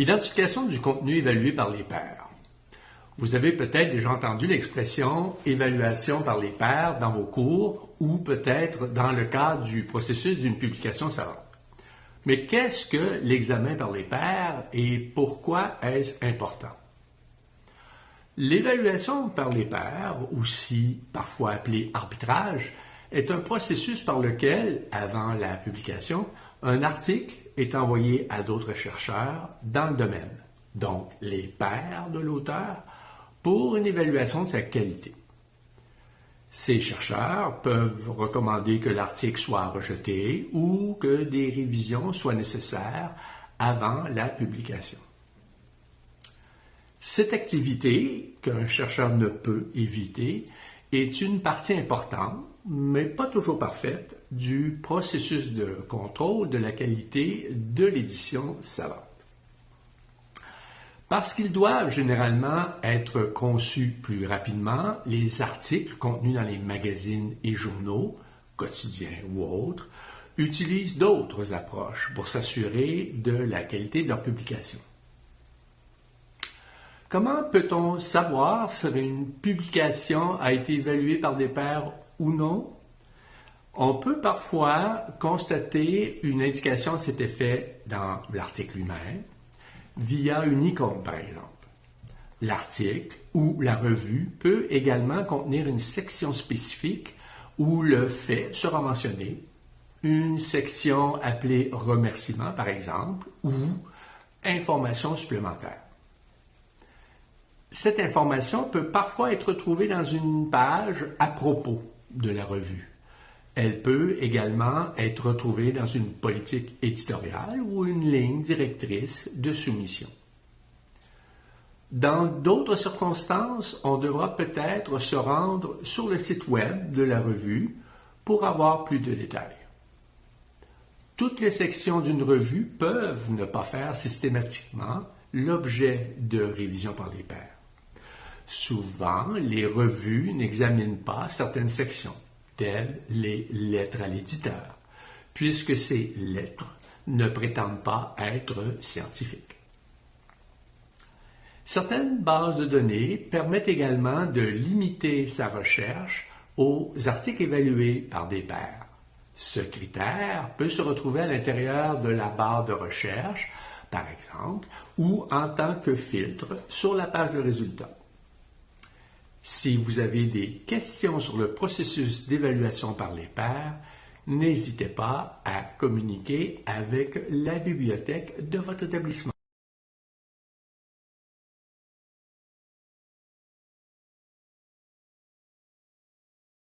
Identification du contenu évalué par les pairs. Vous avez peut-être déjà entendu l'expression évaluation par les pairs dans vos cours ou peut-être dans le cadre du processus d'une publication savante. Mais qu'est-ce que l'examen par les pairs et pourquoi est-ce important? L'évaluation par les pairs, aussi parfois appelée arbitrage, est un processus par lequel, avant la publication, un article est envoyé à d'autres chercheurs dans le domaine, donc les pairs de l'auteur, pour une évaluation de sa qualité. Ces chercheurs peuvent recommander que l'article soit rejeté ou que des révisions soient nécessaires avant la publication. Cette activité, qu'un chercheur ne peut éviter, est une partie importante, mais pas toujours parfaite, du processus de contrôle de la qualité de l'édition savante. Parce qu'ils doivent généralement être conçus plus rapidement, les articles contenus dans les magazines et journaux, quotidiens ou autres, utilisent d'autres approches pour s'assurer de la qualité de leur publication. Comment peut-on savoir si une publication a été évaluée par des pairs ou non? On peut parfois constater une indication de cet effet dans l'article lui-même via une icône, par exemple. L'article ou la revue peut également contenir une section spécifique où le fait sera mentionné, une section appelée remerciement, par exemple, ou information supplémentaire. Cette information peut parfois être trouvée dans une page à propos de la revue. Elle peut également être retrouvée dans une politique éditoriale ou une ligne directrice de soumission. Dans d'autres circonstances, on devra peut-être se rendre sur le site web de la revue pour avoir plus de détails. Toutes les sections d'une revue peuvent ne pas faire systématiquement l'objet de révision par les pairs. Souvent, les revues n'examinent pas certaines sections, telles les lettres à l'éditeur, puisque ces lettres ne prétendent pas être scientifiques. Certaines bases de données permettent également de limiter sa recherche aux articles évalués par des pairs. Ce critère peut se retrouver à l'intérieur de la barre de recherche, par exemple, ou en tant que filtre sur la page de résultats. Si vous avez des questions sur le processus d'évaluation par les pairs, n'hésitez pas à communiquer avec la bibliothèque de votre établissement.